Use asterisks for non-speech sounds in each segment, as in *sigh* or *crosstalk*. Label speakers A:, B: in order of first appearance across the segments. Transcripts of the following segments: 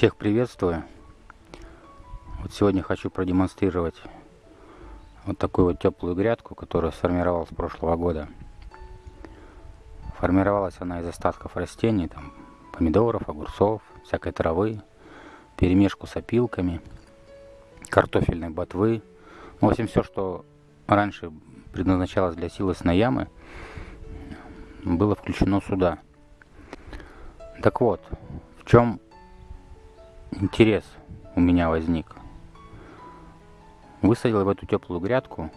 A: Всех приветствую. Вот сегодня хочу продемонстрировать вот такую вот теплую грядку, которая сформировалась с прошлого года. Формировалась она из остатков растений, там помидоров, огурцов, всякой травы, перемешку с опилками, картофельной ботвы. Ну, в общем, все, что раньше предназначалось для силосной ямы, было включено сюда. Так вот, в чем интерес у меня возник. Высадил в эту теплую грядку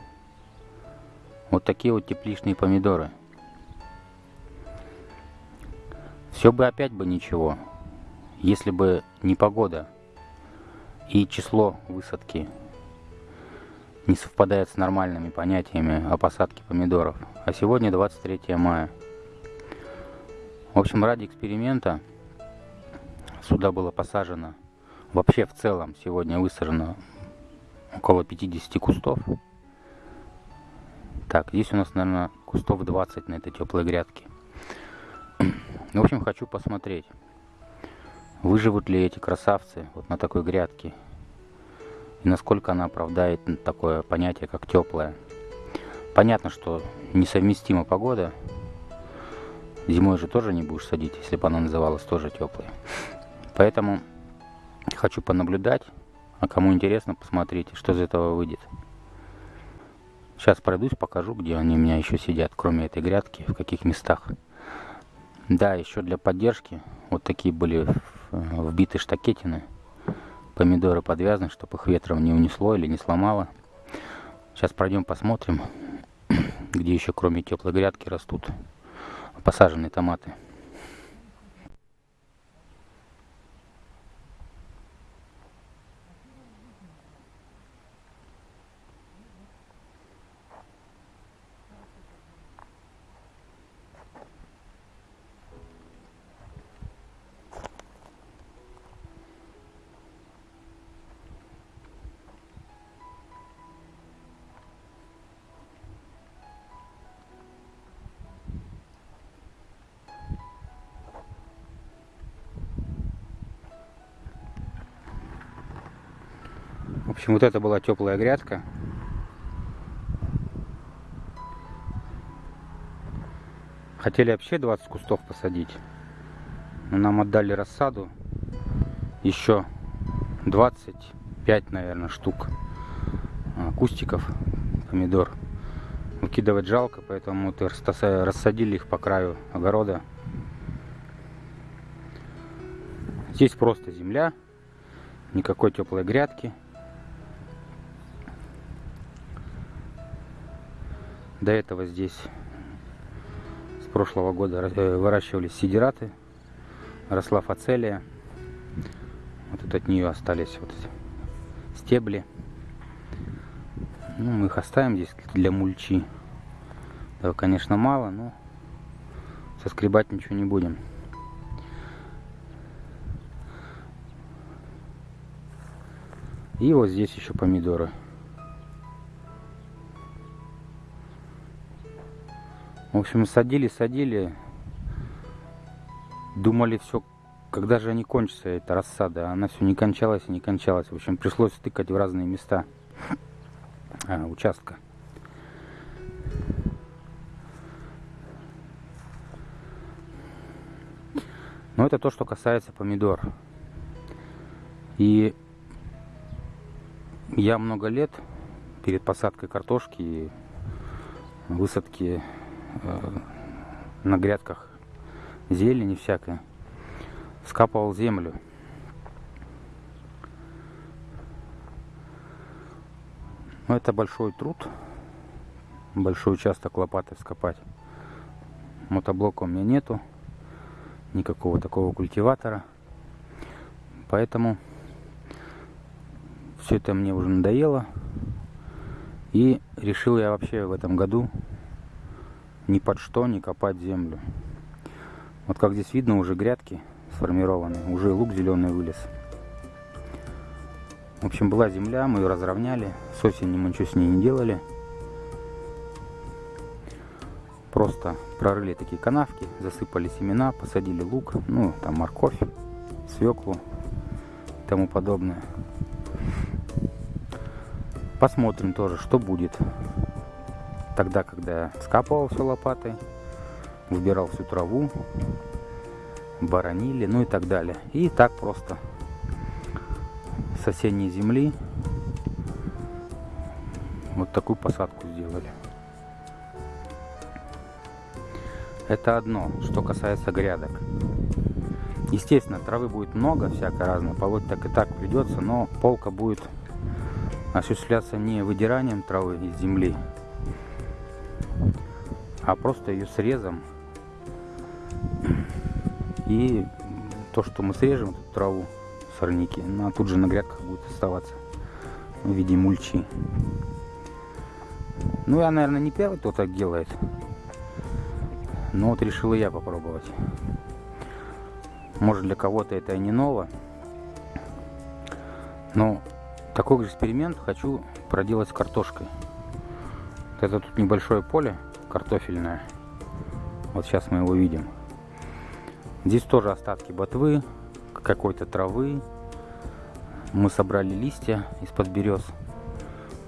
A: вот такие вот тепличные помидоры. Все бы опять бы ничего, если бы не погода и число высадки не совпадает с нормальными понятиями о посадке помидоров. А сегодня 23 мая. В общем, ради эксперимента сюда было посажено Вообще в целом сегодня высажено около 50 кустов. Так, здесь у нас, наверное, кустов 20 на этой теплой грядке. В общем, хочу посмотреть, выживут ли эти красавцы вот на такой грядке. И насколько она оправдает такое понятие, как теплая. Понятно, что несовместима погода. Зимой же тоже не будешь садить, если бы она называлась тоже теплой. Поэтому Хочу понаблюдать, а кому интересно, посмотрите, что из этого выйдет. Сейчас пройдусь, покажу, где они у меня еще сидят, кроме этой грядки, в каких местах. Да, еще для поддержки вот такие были вбиты штакетины. Помидоры подвязаны, чтобы их ветром не унесло или не сломало. Сейчас пройдем посмотрим, *clears throat* где еще кроме теплой грядки растут посаженные томаты. Общем, вот это была теплая грядка. Хотели вообще 20 кустов посадить. Но нам отдали рассаду. Еще 25, наверное, штук а, кустиков помидор. Выкидывать жалко, поэтому вот рассадили их по краю огорода. Здесь просто земля, никакой теплой грядки. До этого здесь с прошлого года э, выращивались сидираты, росла фацелия. Вот тут от нее остались вот стебли. Ну, мы их оставим здесь для мульчи. Да, конечно, мало, но соскребать ничего не будем. И вот здесь еще помидоры. В общем, садили, садили. Думали, все, когда же они кончатся, эта рассада. Она все не кончалась и не кончалась. В общем, пришлось тыкать в разные места *coughs* а, участка. Но это то, что касается помидор. И я много лет перед посадкой картошки и высадки на грядках зелени всякое. Скапывал землю. Но это большой труд. Большой участок лопатой скопать. Мотоблока у меня нету. Никакого такого культиватора. Поэтому все это мне уже надоело. И решил я вообще в этом году ни под что не копать землю. Вот как здесь видно, уже грядки сформированы, уже лук зеленый вылез. В общем, была земля, мы ее разровняли. С осени мы ничего с ней не делали. Просто прорыли такие канавки, засыпали семена, посадили лук, ну, там морковь, свеклу. и тому подобное. Посмотрим тоже, что будет. Тогда, когда скапывал все лопатой, выбирал всю траву, баранили, ну и так далее. И так просто с осенней земли вот такую посадку сделали. Это одно, что касается грядок. Естественно, травы будет много, всякой разной, полоть так и так придется, но полка будет осуществляться не выдиранием травы из земли, а просто ее срезом. И то, что мы срежем эту траву, сорняки, она тут же на грядках будет оставаться в виде мульчи. Ну, я, наверное, не первый, кто так делает. Но вот решил и я попробовать. Может для кого-то это и не ново. Но такой же эксперимент хочу проделать с картошкой. Это тут небольшое поле картофельное. Вот сейчас мы его видим. Здесь тоже остатки ботвы, какой-то травы. Мы собрали листья из-под берез.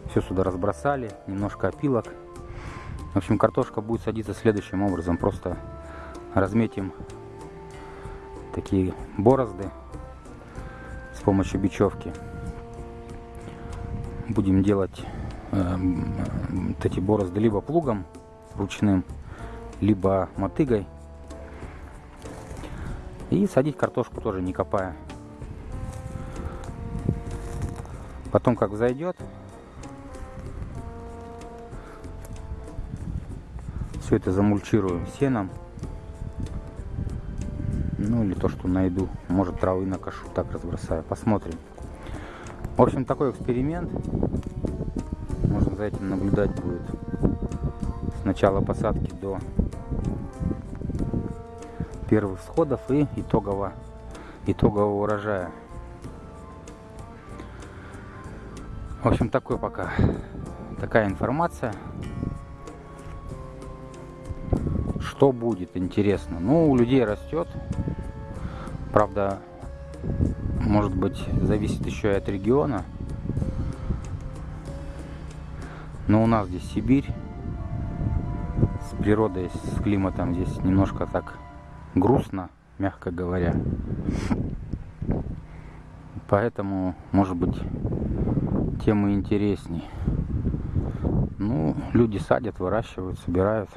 A: Все сюда разбросали, немножко опилок. В общем, картошка будет садиться следующим образом. Просто разметим такие борозды с помощью бечевки. Будем делать э, эти борозды либо плугом ручным, либо мотыгой. И садить картошку тоже не копая. Потом как зайдет, Все это замульчирую сеном. Ну или то, что найду. Может травы накошу, так разбросаю. Посмотрим. В общем, такой эксперимент. Можно за этим наблюдать будет. Начала посадки до первых всходов и итогового, итогового урожая. В общем, такой пока такая информация. Что будет, интересно. Ну, у людей растет. Правда, может быть, зависит еще и от региона. Но у нас здесь Сибирь. С природой, с климатом здесь немножко так грустно, мягко говоря. Поэтому, может быть, темы интересней. Ну, люди садят, выращивают, собирают.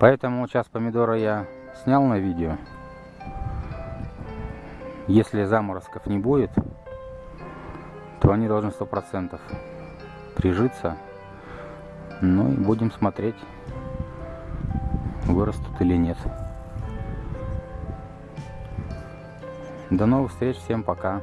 A: Поэтому сейчас помидоры я снял на видео. Если заморозков не будет, то они должны сто процентов прижиться. Ну и будем смотреть, вырастут или нет. До новых встреч, всем пока.